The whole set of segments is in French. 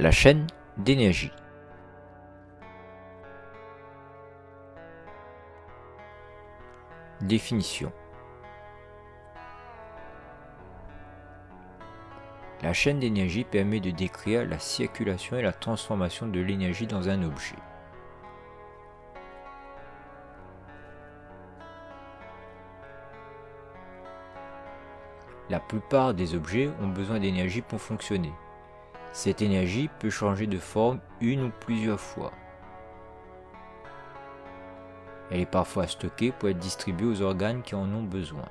La chaîne d'énergie. Définition. La chaîne d'énergie permet de décrire la circulation et la transformation de l'énergie dans un objet. La plupart des objets ont besoin d'énergie pour fonctionner. Cette énergie peut changer de forme une ou plusieurs fois. Elle est parfois stockée pour être distribuée aux organes qui en ont besoin.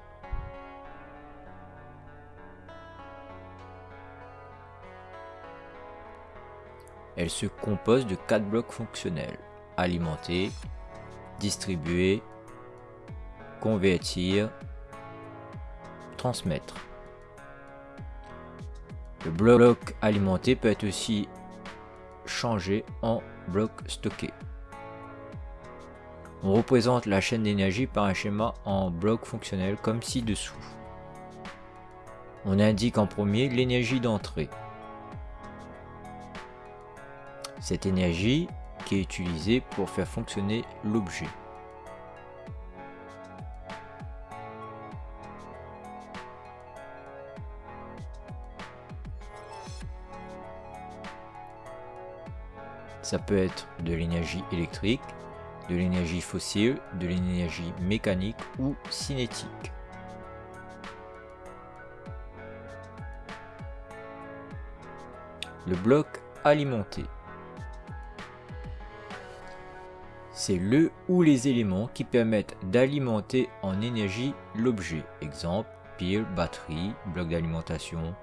Elle se compose de quatre blocs fonctionnels. Alimenter, distribuer, convertir, transmettre. Le bloc alimenté peut être aussi changé en bloc stocké. On représente la chaîne d'énergie par un schéma en bloc fonctionnel comme ci-dessous. On indique en premier l'énergie d'entrée. Cette énergie qui est utilisée pour faire fonctionner l'objet. Ça peut être de l'énergie électrique, de l'énergie fossile, de l'énergie mécanique ou cinétique. Le bloc alimenté. C'est le ou les éléments qui permettent d'alimenter en énergie l'objet. Exemple, pile, batterie, bloc d'alimentation,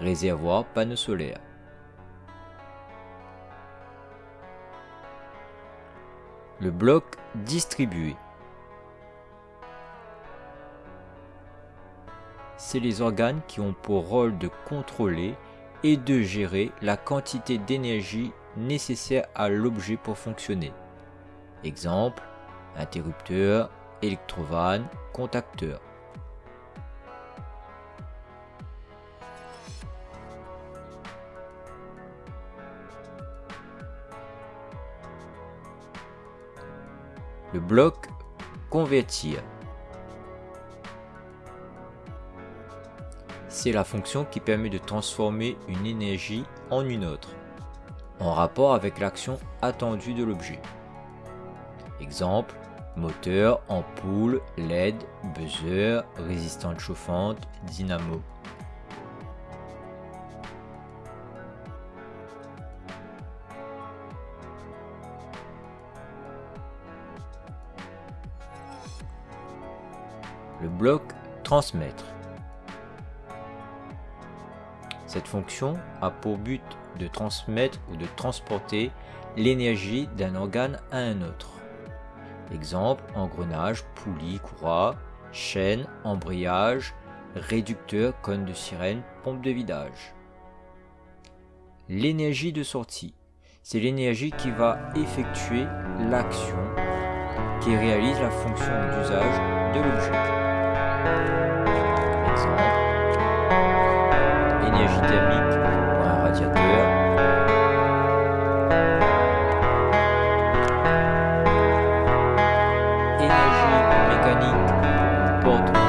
réservoir, panneau solaire. Le bloc distribué. C'est les organes qui ont pour rôle de contrôler et de gérer la quantité d'énergie nécessaire à l'objet pour fonctionner. Exemple, interrupteur, électrovanne, contacteur. Le bloc convertir. C'est la fonction qui permet de transformer une énergie en une autre, en rapport avec l'action attendue de l'objet. Exemple, moteur, ampoule, LED, buzzer, résistante chauffante, dynamo. Le bloc transmettre. Cette fonction a pour but de transmettre ou de transporter l'énergie d'un organe à un autre. Exemple, engrenage, poulie, courroie, chaîne, embrayage, réducteur, cône de sirène, pompe de vidage. L'énergie de sortie, c'est l'énergie qui va effectuer l'action qui réalise la fonction d'usage de l'objet. Énergie thermique pour un radiateur. Énergie mécanique pour une porte.